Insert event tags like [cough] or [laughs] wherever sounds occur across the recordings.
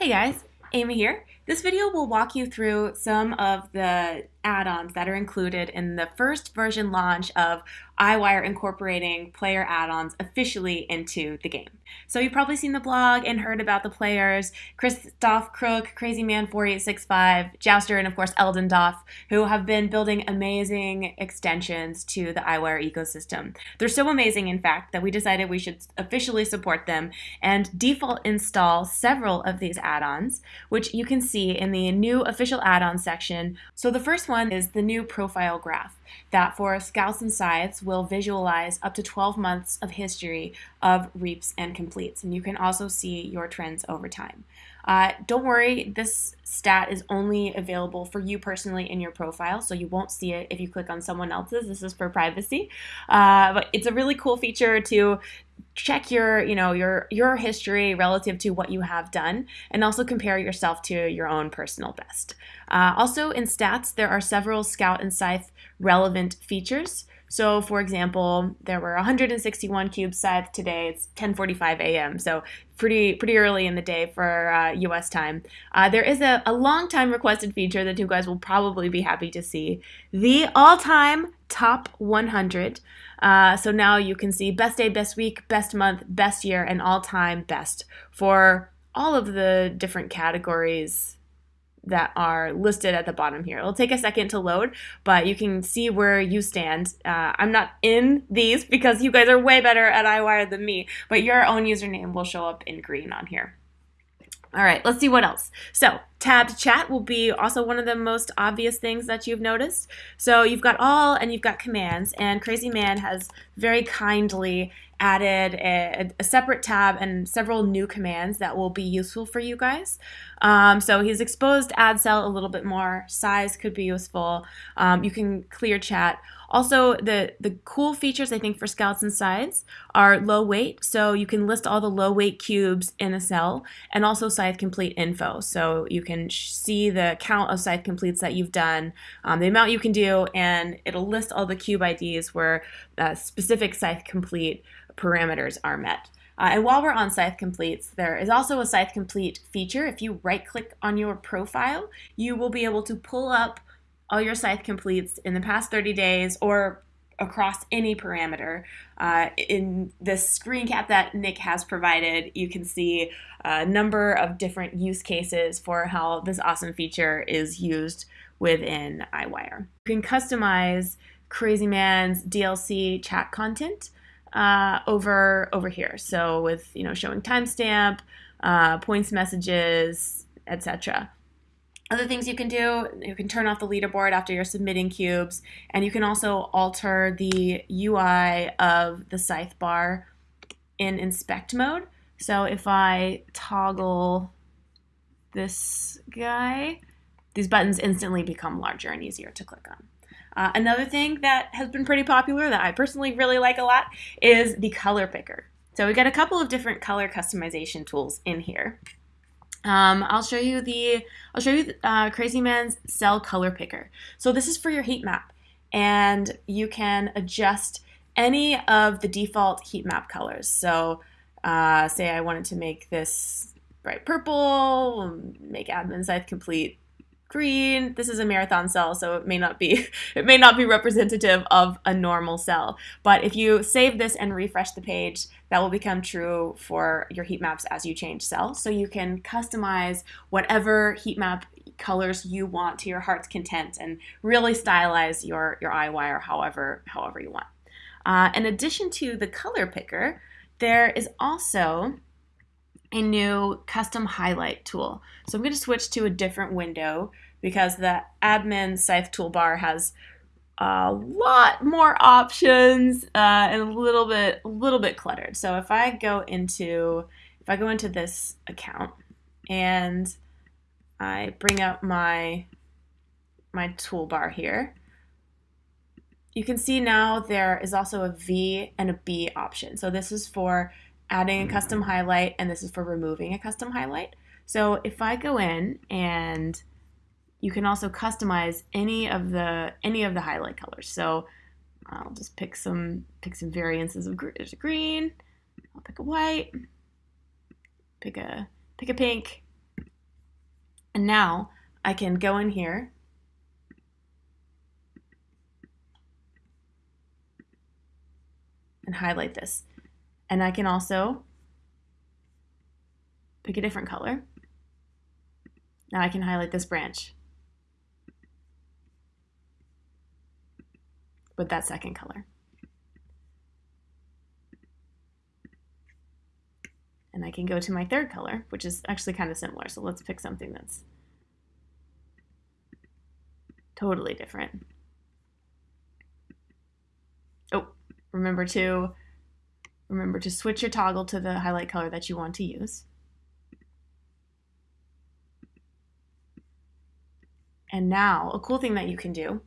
Hey guys, Amy here. This video will walk you through some of the add-ons that are included in the first version launch of EyeWire incorporating player add-ons officially into the game. So you've probably seen the blog and heard about the players, Krzysztof Kruk, Crazy Man 4865, Jouster, and of course Eldon Doff, who have been building amazing extensions to the EyeWire ecosystem. They're so amazing, in fact, that we decided we should officially support them and default install several of these add-ons, which you can see in the new official add-on section. So the first one is the new profile graph that for scouts and scythes will visualize up to 12 months of history of reaps and completes. And you can also see your trends over time. Uh, don't worry, this stat is only available for you personally in your profile, so you won't see it if you click on someone else's. This is for privacy, uh, but it's a really cool feature to check your you know your your history relative to what you have done and also compare yourself to your own personal best. Uh, also in stats there are several scout and scythe relevant features so for example, there were 161 cubes scythed today. It's 10:45 a.m. So pretty pretty early in the day for uh, U.S. time. Uh, there is a, a long time requested feature that you guys will probably be happy to see: the all-time top 100. Uh, so now you can see best day, best week, best month, best year, and all-time best for all of the different categories that are listed at the bottom here. It'll take a second to load, but you can see where you stand. Uh, I'm not in these [laughs] because you guys are way better at EyeWire than me, but your own username will show up in green on here. All right, let's see what else. So tabbed chat will be also one of the most obvious things that you've noticed. So you've got all and you've got commands, and Crazy Man has very kindly added a, a, separate tab and several new commands that will be useful for you guys. Um, so he's exposed ad cell a little bit more. Size could be useful. Um, you can clear chat. Also, the, the cool features I think for scouts and scythes are low weight. So you can list all the low weight cubes in a cell and also scythe complete info. So you can see the count of scythe completes that you've done, um, the amount you can do, and it'll list all the cube IDs where uh, specific scythe complete parameters are met. Uh, and while we're on Scythe Completes, there is also a Scythe Complete feature. If you right click on your profile, you will be able to pull up all your Scythe Completes in the past 30 days or across any parameter. Uh, in the screen cap that Nick has provided, you can see a number of different use cases for how this awesome feature is used within EyeWire. You can customize Crazy Man's DLC chat content uh, over over here. So with you know showing timestamp, uh, points messages, etc. Other things you can do, you can turn off the leaderboard after you're submitting cubes, and you can also alter the UI of the scythe bar in inspect mode. So if I toggle this guy, these buttons instantly become larger and easier to click on. Uh, another thing that has been pretty popular that I personally really like a lot is the color picker. So we got a couple of different color customization tools in here. Um, I'll show you the I'll show you uh, Crazy Man's cell color picker. So this is for your heat map, and you can adjust any of the default heat map colors. So uh, say I wanted to make this bright purple, make admin scythe complete green. This is a marathon cell, so it may not be [laughs] it may not be representative of a normal cell. But if you save this and refresh the page, that will become true for your heat maps as you change cells. So you can customize whatever heat map colors you want to your heart's content and really stylize your your EyeWire however however you want. Uh, in addition to the color picker, there is also a new custom highlight tool. So I'm going to switch to a different window because the admin scythe toolbar has a lot more options uh, and a little bit a little bit cluttered. So if I go into if I go into this account and I bring up my my toolbar here, you can see now there is also a V and a B option. So this is for adding a custom highlight, and this is for removing a custom highlight. So if I go in and you can also customize any of the any of the highlight colors. So I'll just pick some pick some variances of there's a green. I'll pick a white. Pick a pick a pink. And now I can go in here and highlight this. And I can also pick a different color. Now I can highlight this branch with that second color. And I can go to my third color, which is actually kind of similar. So let's pick something that's totally different. Oh, remember to remember to switch your toggle to the highlight color that you want to use. And now, a cool thing that you can do,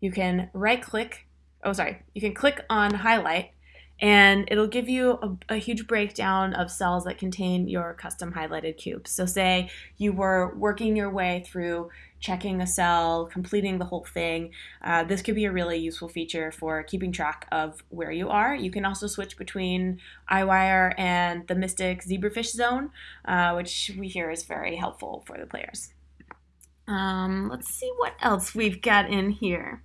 you can right click, oh sorry, you can click on highlight and it'll give you a, a, huge breakdown of cells that contain your custom highlighted cubes. So say you were working your way through checking a cell, completing the whole thing. Uh, this could be a really useful feature for keeping track of where you are. You can also switch between EyeWire and the Mystic Zebrafish zone, uh, which we hear is very helpful for the players. Um, let's see what else we've got in here.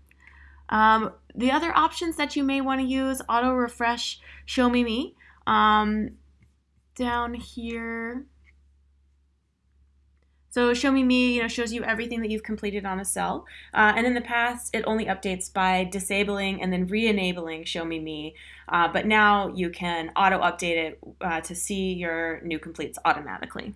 Um, the other options that you may want to use, auto refresh, show me me. Um, down here, so show me me, you know, shows you everything that you've completed on a cell. Uh, and in the past, it only updates by disabling and then re-enabling show me me. Uh, but now you can auto update it uh, to see your new completes automatically.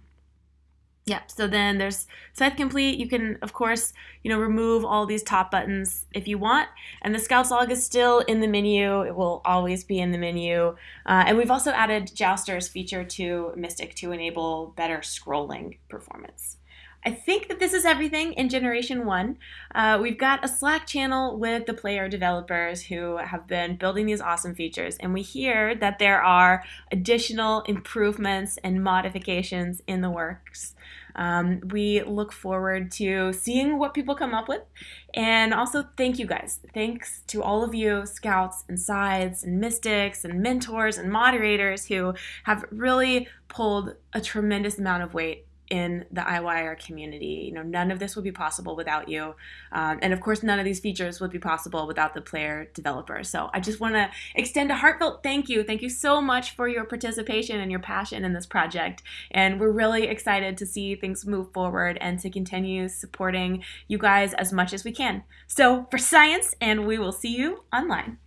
Yep. So then there's Scythe Complete. You can, of course, you know, remove all these top buttons if you want. And the Scouts log is still in the menu. It will always be in the menu. Uh, and we've also added Jouster's feature to Mystic to enable better scrolling performance. I think that this is everything in Generation 1. Uh, we've got a Slack channel with the player developers who have been building these awesome features, and we hear that there are additional improvements and modifications in the works. Um, we look forward to seeing what people come up with. And also, thank you guys. Thanks to all of you, scouts and scythes and mystics and mentors and moderators who have really pulled a tremendous amount of weight in the EyeWire community. You know, none of this would be possible without you. Um, and of course, none of these features would be possible without the player developers. So I just want to extend a heartfelt thank you. Thank you so much for your participation and your passion in this project. And we're really excited to see things move forward and to continue supporting you guys as much as we can. So for science, and we will see you online.